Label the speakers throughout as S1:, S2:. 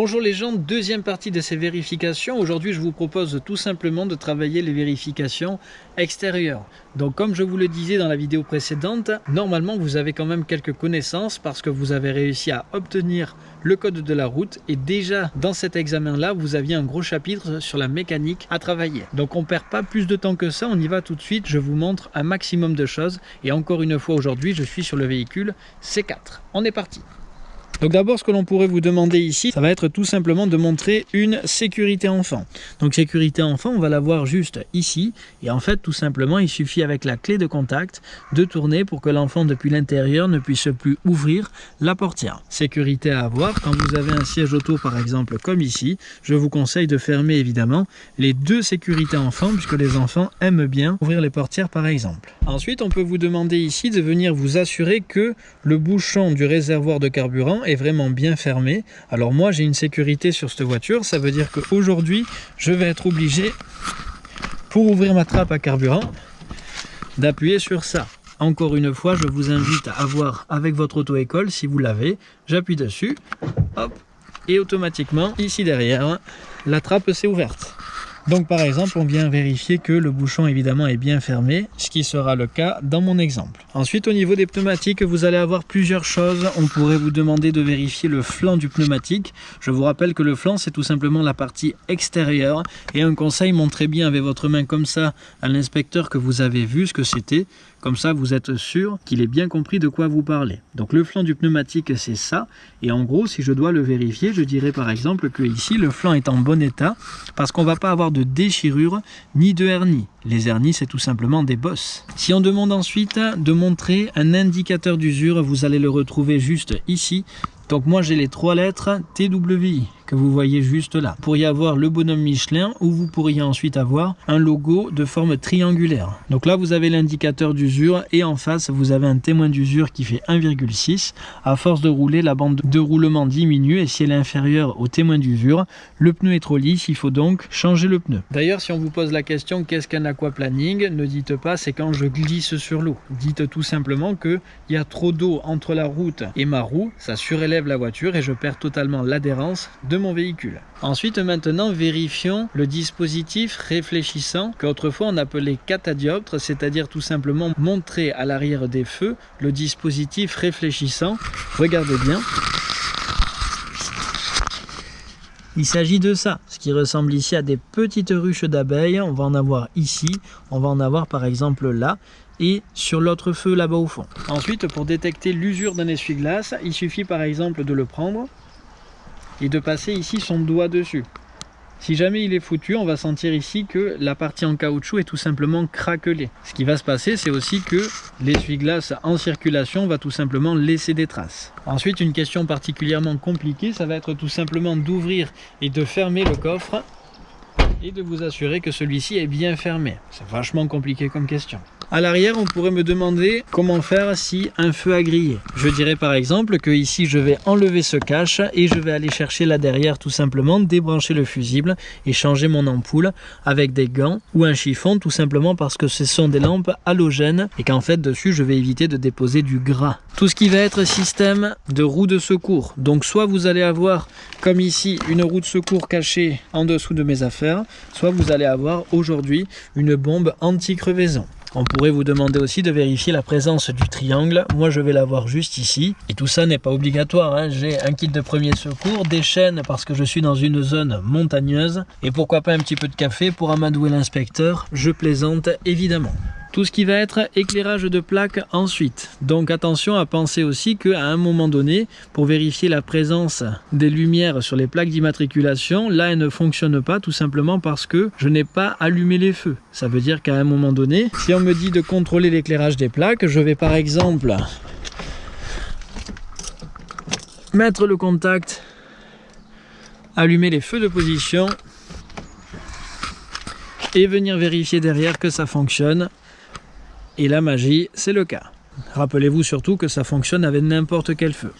S1: Bonjour les gens, deuxième partie de ces vérifications. Aujourd'hui, je vous propose tout simplement de travailler les vérifications extérieures. Donc comme je vous le disais dans la vidéo précédente, normalement vous avez quand même quelques connaissances parce que vous avez réussi à obtenir le code de la route et déjà dans cet examen-là, vous aviez un gros chapitre sur la mécanique à travailler. Donc on perd pas plus de temps que ça, on y va tout de suite, je vous montre un maximum de choses et encore une fois aujourd'hui, je suis sur le véhicule C4. On est parti donc d'abord, ce que l'on pourrait vous demander ici, ça va être tout simplement de montrer une sécurité enfant. Donc sécurité enfant, on va la voir juste ici. Et en fait, tout simplement, il suffit avec la clé de contact de tourner pour que l'enfant depuis l'intérieur ne puisse plus ouvrir la portière. Sécurité à avoir, quand vous avez un siège auto par exemple comme ici, je vous conseille de fermer évidemment les deux sécurités enfants puisque les enfants aiment bien ouvrir les portières par exemple. Ensuite, on peut vous demander ici de venir vous assurer que le bouchon du réservoir de carburant est vraiment bien fermé. Alors moi j'ai une sécurité sur cette voiture, ça veut dire qu'aujourd'hui je vais être obligé pour ouvrir ma trappe à carburant d'appuyer sur ça. Encore une fois, je vous invite à avoir avec votre auto-école, si vous l'avez, j'appuie dessus, hop, et automatiquement, ici derrière, la trappe s'est ouverte. Donc par exemple, on vient vérifier que le bouchon évidemment est bien fermé, ce qui sera le cas dans mon exemple. Ensuite, au niveau des pneumatiques, vous allez avoir plusieurs choses. On pourrait vous demander de vérifier le flanc du pneumatique. Je vous rappelle que le flanc, c'est tout simplement la partie extérieure. Et un conseil, montrez bien avec votre main comme ça à l'inspecteur que vous avez vu ce que c'était. Comme ça, vous êtes sûr qu'il ait bien compris de quoi vous parlez. Donc le flanc du pneumatique, c'est ça. Et en gros, si je dois le vérifier, je dirais par exemple que ici, le flanc est en bon état parce qu'on ne va pas avoir de déchirure ni de hernie. Les hernies, c'est tout simplement des bosses. Si on demande ensuite de montrer un indicateur d'usure, vous allez le retrouver juste ici. Donc moi, j'ai les trois lettres TWI que vous voyez juste là. Vous pourriez avoir le bonhomme Michelin ou vous pourriez ensuite avoir un logo de forme triangulaire. Donc là, vous avez l'indicateur d'usure et en face, vous avez un témoin d'usure qui fait 1,6. À force de rouler, la bande de roulement diminue et si elle est inférieure au témoin d'usure, le pneu est trop lisse, il faut donc changer le pneu. D'ailleurs, si on vous pose la question qu'est-ce qu'un aquaplaning, ne dites pas c'est quand je glisse sur l'eau. Dites tout simplement qu'il y a trop d'eau entre la route et ma roue, ça surélève la voiture et je perds totalement l'adhérence de mon véhicule. Ensuite, maintenant, vérifions le dispositif réfléchissant qu'autrefois on appelait catadioptre, c'est-à-dire tout simplement montrer à l'arrière des feux le dispositif réfléchissant. Regardez bien. Il s'agit de ça, ce qui ressemble ici à des petites ruches d'abeilles. On va en avoir ici, on va en avoir par exemple là et sur l'autre feu là-bas au fond. Ensuite, pour détecter l'usure d'un essuie-glace, il suffit par exemple de le prendre et de passer ici son doigt dessus. Si jamais il est foutu, on va sentir ici que la partie en caoutchouc est tout simplement craquelée. Ce qui va se passer, c'est aussi que l'essuie-glace en circulation va tout simplement laisser des traces. Ensuite, une question particulièrement compliquée, ça va être tout simplement d'ouvrir et de fermer le coffre et de vous assurer que celui-ci est bien fermé. C'est vachement compliqué comme question. À l'arrière, on pourrait me demander comment faire si un feu a grillé. Je dirais par exemple que ici, je vais enlever ce cache et je vais aller chercher là derrière tout simplement, débrancher le fusible et changer mon ampoule avec des gants ou un chiffon tout simplement parce que ce sont des lampes halogènes et qu'en fait dessus, je vais éviter de déposer du gras. Tout ce qui va être système de roue de secours. Donc soit vous allez avoir comme ici une roue de secours cachée en dessous de mes affaires, soit vous allez avoir aujourd'hui une bombe anti-crevaison. On pourrait vous demander aussi de vérifier la présence du triangle. Moi, je vais l'avoir juste ici. Et tout ça n'est pas obligatoire. Hein. J'ai un kit de premier secours, des chaînes parce que je suis dans une zone montagneuse. Et pourquoi pas un petit peu de café pour amadouer l'inspecteur? Je plaisante évidemment. Tout ce qui va être éclairage de plaque ensuite. Donc attention à penser aussi qu'à un moment donné, pour vérifier la présence des lumières sur les plaques d'immatriculation, là elles ne fonctionnent pas tout simplement parce que je n'ai pas allumé les feux. Ça veut dire qu'à un moment donné, si on me dit de contrôler l'éclairage des plaques, je vais par exemple mettre le contact, allumer les feux de position et venir vérifier derrière que ça fonctionne et la magie, c'est le cas. Rappelez-vous surtout que ça fonctionne avec n'importe quel feu.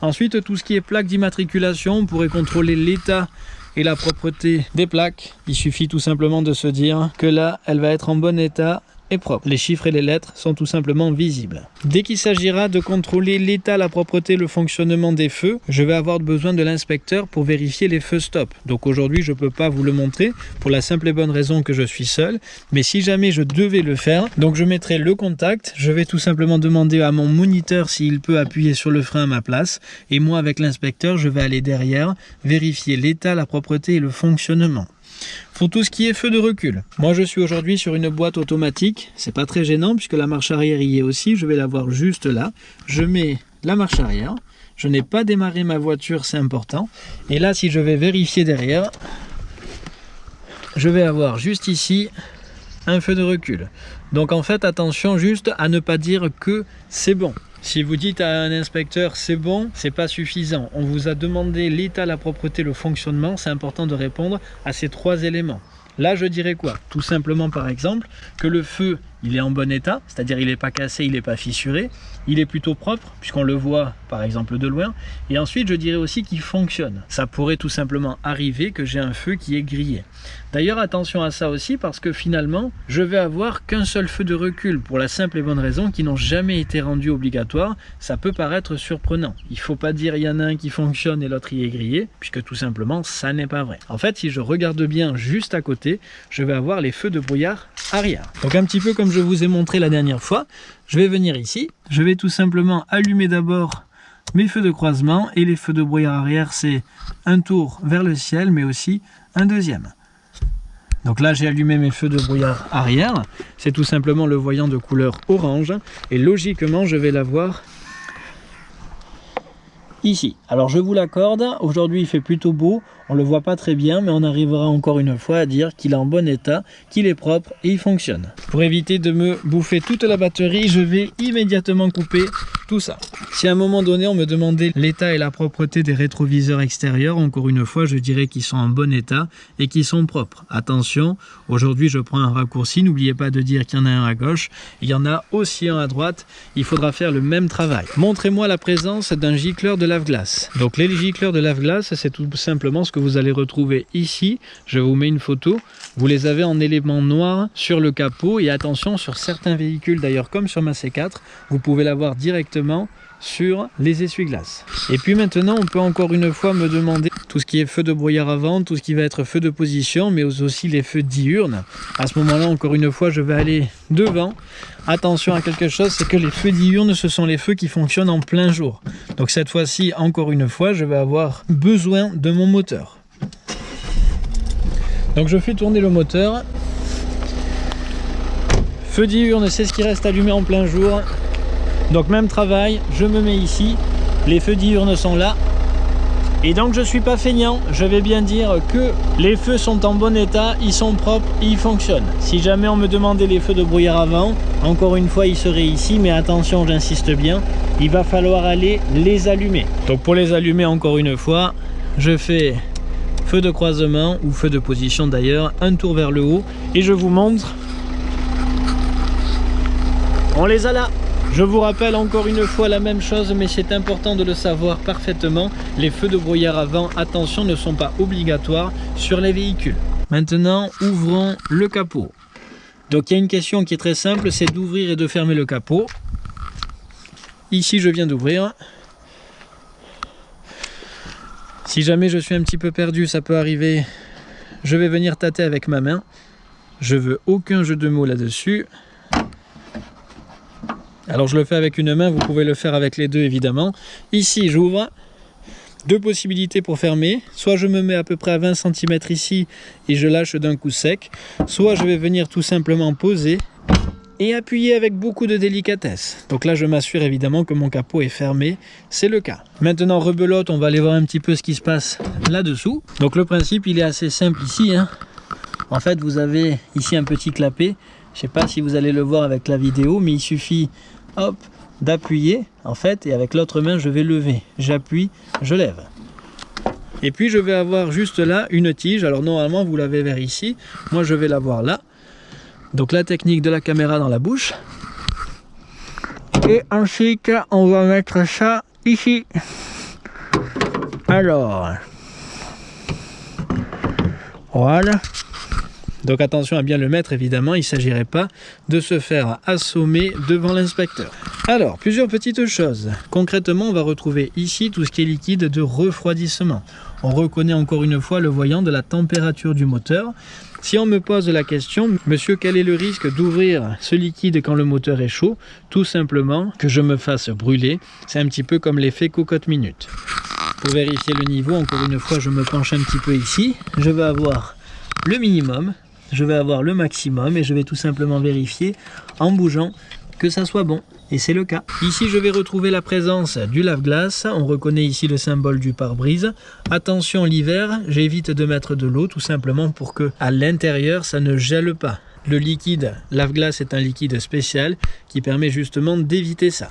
S1: Ensuite, tout ce qui est plaque d'immatriculation, on pourrait contrôler l'état et la propreté des plaques. Il suffit tout simplement de se dire que là, elle va être en bon état est propre. Les chiffres et les lettres sont tout simplement visibles. Dès qu'il s'agira de contrôler l'état, la propreté, le fonctionnement des feux, je vais avoir besoin de l'inspecteur pour vérifier les feux stop. Donc aujourd'hui, je ne peux pas vous le montrer pour la simple et bonne raison que je suis seul. Mais si jamais je devais le faire, donc je mettrai le contact, je vais tout simplement demander à mon moniteur s'il peut appuyer sur le frein à ma place. Et moi, avec l'inspecteur, je vais aller derrière, vérifier l'état, la propreté et le fonctionnement. Pour tout ce qui est feu de recul, moi je suis aujourd'hui sur une boîte automatique, c'est pas très gênant puisque la marche arrière y est aussi, je vais la voir juste là. Je mets la marche arrière, je n'ai pas démarré ma voiture, c'est important. Et là, si je vais vérifier derrière, je vais avoir juste ici un feu de recul. Donc en fait, attention juste à ne pas dire que c'est bon. Si vous dites à un inspecteur c'est bon, c'est pas suffisant. On vous a demandé l'état, la propreté, le fonctionnement. C'est important de répondre à ces trois éléments. Là, je dirais quoi? Tout simplement, par exemple, que le feu, il est en bon état, c'est-à-dire il n'est pas cassé, il n'est pas fissuré, il est plutôt propre, puisqu'on le voit, par exemple, de loin. Et ensuite, je dirais aussi qu'il fonctionne. Ça pourrait tout simplement arriver que j'ai un feu qui est grillé. D'ailleurs, attention à ça aussi, parce que finalement, je vais avoir qu'un seul feu de recul, pour la simple et bonne raison qu'ils n'ont jamais été rendus obligatoires. Ça peut paraître surprenant. Il ne faut pas dire il y en a un qui fonctionne et l'autre y est grillé, puisque tout simplement, ça n'est pas vrai. En fait, si je regarde bien juste à côté, je vais avoir les feux de brouillard arrière. Donc un petit peu comme je vous ai montré la dernière fois, je vais venir ici, je vais tout simplement allumer d'abord mes feux de croisement et les feux de brouillard arrière c'est un tour vers le ciel mais aussi un deuxième. Donc là j'ai allumé mes feux de brouillard arrière, c'est tout simplement le voyant de couleur orange. Et logiquement je vais l'avoir ici. Alors je vous l'accorde, aujourd'hui il fait plutôt beau, on le voit pas très bien, mais on arrivera encore une fois à dire qu'il est en bon état, qu'il est propre et il fonctionne. Pour éviter de me bouffer toute la batterie, je vais immédiatement couper ça. Si à un moment donné on me demandait l'état et la propreté des rétroviseurs extérieurs, encore une fois je dirais qu'ils sont en bon état et qu'ils sont propres. Attention, aujourd'hui je prends un raccourci, n'oubliez pas de dire qu'il y en a un à gauche, il y en a aussi un à droite, il faudra faire le même travail. Montrez-moi la présence d'un gicleur de lave-glace. Donc les gicleurs de lave-glace, c'est tout simplement ce que vous allez retrouver ici. Je vous mets une photo. Vous les avez en éléments noirs sur le capot. Et attention, sur certains véhicules, d'ailleurs comme sur ma C4, vous pouvez l'avoir directement sur les essuie-glaces. Et puis maintenant, on peut encore une fois me demander tout ce qui est feu de brouillard avant, tout ce qui va être feu de position, mais aussi les feux diurnes. À ce moment-là, encore une fois, je vais aller devant. Attention à quelque chose, c'est que les feux diurnes, ce sont les feux qui fonctionnent en plein jour. Donc cette fois-ci, encore une fois, je vais avoir besoin de mon moteur. Donc je fais tourner le moteur. Feu diurne, c'est ce qui reste allumé en plein jour. Donc même travail, je me mets ici, les feux diurnes sont là. Et donc je suis pas feignant, je vais bien dire que les feux sont en bon état, ils sont propres, ils fonctionnent. Si jamais on me demandait les feux de brouillard avant, encore une fois ils seraient ici, mais attention j'insiste bien, il va falloir aller les allumer. Donc pour les allumer encore une fois, je fais feu de croisement ou feu de position d'ailleurs, un tour vers le haut et je vous montre. On les a là je vous rappelle encore une fois la même chose, mais c'est important de le savoir parfaitement. Les feux de brouillard avant, attention, ne sont pas obligatoires sur les véhicules. Maintenant, ouvrons le capot. Donc il y a une question qui est très simple, c'est d'ouvrir et de fermer le capot. Ici, je viens d'ouvrir. Si jamais je suis un petit peu perdu, ça peut arriver. Je vais venir tâter avec ma main. Je veux aucun jeu de mots là-dessus. Alors je le fais avec une main, vous pouvez le faire avec les deux évidemment. Ici j'ouvre, deux possibilités pour fermer. Soit je me mets à peu près à 20 cm ici et je lâche d'un coup sec. Soit je vais venir tout simplement poser et appuyer avec beaucoup de délicatesse. Donc là je m'assure évidemment que mon capot est fermé, c'est le cas. Maintenant rebelote, on va aller voir un petit peu ce qui se passe là-dessous. Donc le principe il est assez simple ici. Hein. En fait vous avez ici un petit clapet. Je sais pas si vous allez le voir avec la vidéo, mais il suffit hop, d'appuyer en fait et avec l'autre main je vais lever. J'appuie je lève. Et puis je vais avoir juste là une tige. Alors normalement vous l'avez vers ici. Moi je vais l'avoir là. Donc la technique de la caméra dans la bouche. Et ensuite on va mettre ça ici. Alors. Voilà Donc attention à bien le mettre évidemment, il ne s'agirait pas de se faire assommer devant l'inspecteur. Alors, plusieurs petites choses. Concrètement, on va retrouver ici tout ce qui est liquide de refroidissement. On reconnaît encore une fois le voyant de la température du moteur. Si on me pose la question, monsieur, quel est le risque d'ouvrir ce liquide quand le moteur est chaud? Tout simplement que je me fasse brûler. C'est un petit peu comme l'effet cocotte minute. Pour vérifier le niveau, encore une fois, je me penche un petit peu ici. Je vais avoir le minimum, je vais avoir le maximum et je vais tout simplement vérifier en bougeant que ça soit bon. Et c'est le cas. Ici, je vais retrouver la présence du lave-glace. On reconnaît ici le symbole du pare-brise. Attention, l'hiver, j'évite de mettre de l'eau tout simplement pour que à l'intérieur, ça ne gèle pas. Le liquide lave-glace est un liquide spécial qui permet justement d'éviter ça.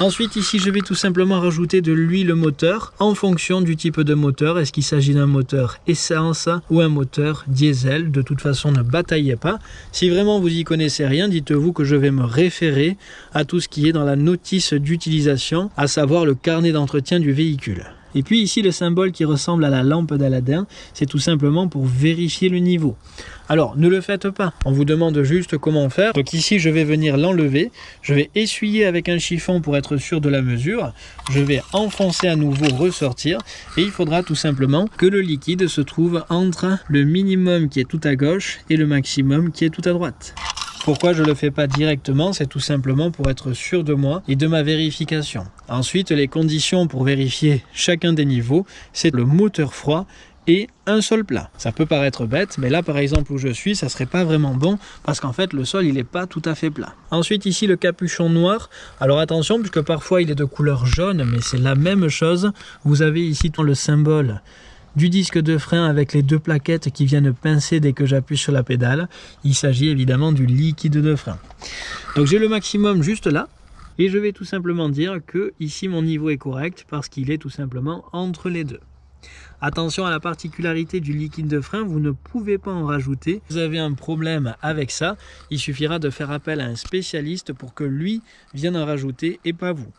S1: Ensuite ici je vais tout simplement rajouter de l'huile moteur en fonction du type de moteur. Est-ce qu'il s'agit d'un moteur essence ou un moteur diesel? De toute façon ne bataillez pas. Si vraiment vous y connaissez rien, dites-vous que je vais me référer à tout ce qui est dans la notice d'utilisation, à savoir le carnet d'entretien du véhicule. Et puis ici, le symbole qui ressemble à la lampe d'Aladin, c'est tout simplement pour vérifier le niveau. Alors, ne le faites pas. On vous demande juste comment faire. Donc ici, je vais venir l'enlever. Je vais essuyer avec un chiffon pour être sûr de la mesure. Je vais enfoncer à nouveau, ressortir. Et il faudra tout simplement que le liquide se trouve entre le minimum qui est tout à gauche et le maximum qui est tout à droite. Pourquoi je ne le fais pas directement? C'est tout simplement pour être sûr de moi et de ma vérification. Ensuite, les conditions pour vérifier chacun des niveaux, c'est le moteur froid et un sol plat. Ça peut paraître bête, mais là par exemple où je suis, ça serait pas vraiment bon parce qu'en fait le sol il n'est pas tout à fait plat. Ensuite ici le capuchon noir. Alors attention puisque parfois il est de couleur jaune, mais c'est la même chose. Vous avez ici le symbole du disque de frein avec les deux plaquettes qui viennent pincer dès que j'appuie sur la pédale. Il s'agit évidemment du liquide de frein. Donc j'ai le maximum juste là. Et je vais tout simplement dire que ici mon niveau est correct parce qu'il est tout simplement entre les deux. Attention à la particularité du liquide de frein, vous ne pouvez pas en rajouter. Vous avez un problème avec ça, il suffira de faire appel à un spécialiste pour que lui vienne en rajouter et pas vous.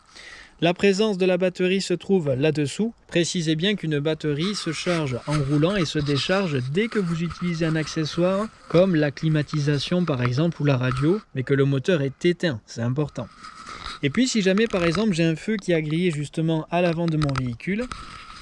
S1: La présence de la batterie se trouve là-dessous. Précisez bien qu'une batterie se charge en roulant et se décharge dès que vous utilisez un accessoire comme la climatisation par exemple ou la radio, mais que le moteur est éteint, c'est important. Et puis si jamais par exemple j'ai un feu qui a grillé justement à l'avant de mon véhicule,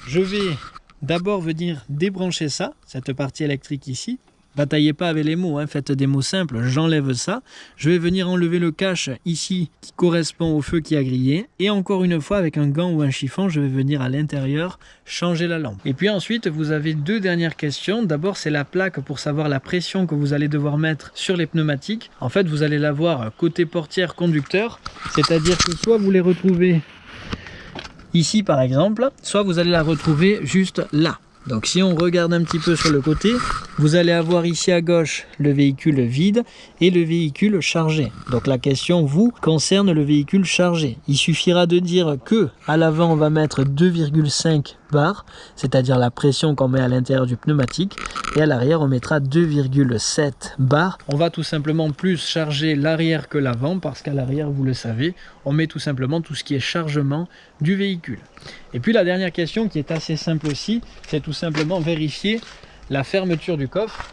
S1: je vais d'abord venir débrancher ça, cette partie électrique ici, Bataillez pas avec les mots, hein, faites des mots simples, j'enlève ça. Je vais venir enlever le cache ici qui correspond au feu qui a grillé. Et encore une fois, avec un gant ou un chiffon, je vais venir à l'intérieur changer la lampe. Et puis ensuite, vous avez deux dernières questions. D'abord, c'est la plaque pour savoir la pression que vous allez devoir mettre sur les pneumatiques. En fait, vous allez l'avoir côté portière conducteur, c'est-à-dire que soit vous les retrouvez ici par exemple, soit vous allez la retrouver juste là. Donc si on regarde un petit peu sur le côté, vous allez avoir ici à gauche le véhicule vide et le véhicule chargé. Donc la question vous concerne le véhicule chargé. Il suffira de dire que à l'avant on va mettre 2,5 bar, c'est-à-dire la pression qu'on met à l'intérieur du pneumatique. Et à l'arrière, on mettra 2,7 bar. On va tout simplement plus charger l'arrière que l'avant, parce qu'à l'arrière, vous le savez, on met tout simplement tout ce qui est chargement du véhicule. Et puis la dernière question qui est assez simple aussi, c'est tout simplement vérifier la fermeture du coffre.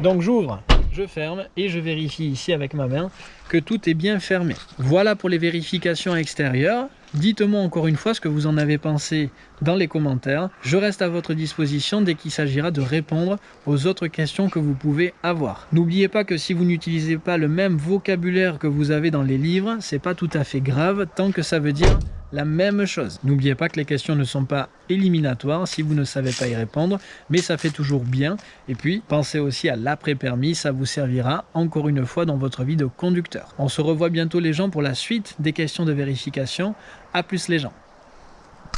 S1: Donc j'ouvre, je ferme et je vérifie ici avec ma main que tout est bien fermé. Voilà pour les vérifications extérieures. Dites-moi encore une fois ce que vous en avez pensé dans les commentaires. Je reste à votre disposition dès qu'il s'agira de répondre aux autres questions que vous pouvez avoir. N'oubliez pas que si vous n'utilisez pas le même vocabulaire que vous avez dans les livres, c'est pas tout à fait grave tant que ça veut dire la même chose. N'oubliez pas que les questions ne sont pas éliminatoires si vous ne savez pas y répondre, mais ça fait toujours bien. Et puis, pensez aussi à l'après-permis, ça vous servira encore une fois dans votre vie de conducteur. On se revoit bientôt les gens pour la suite des questions de vérification. A plus les gens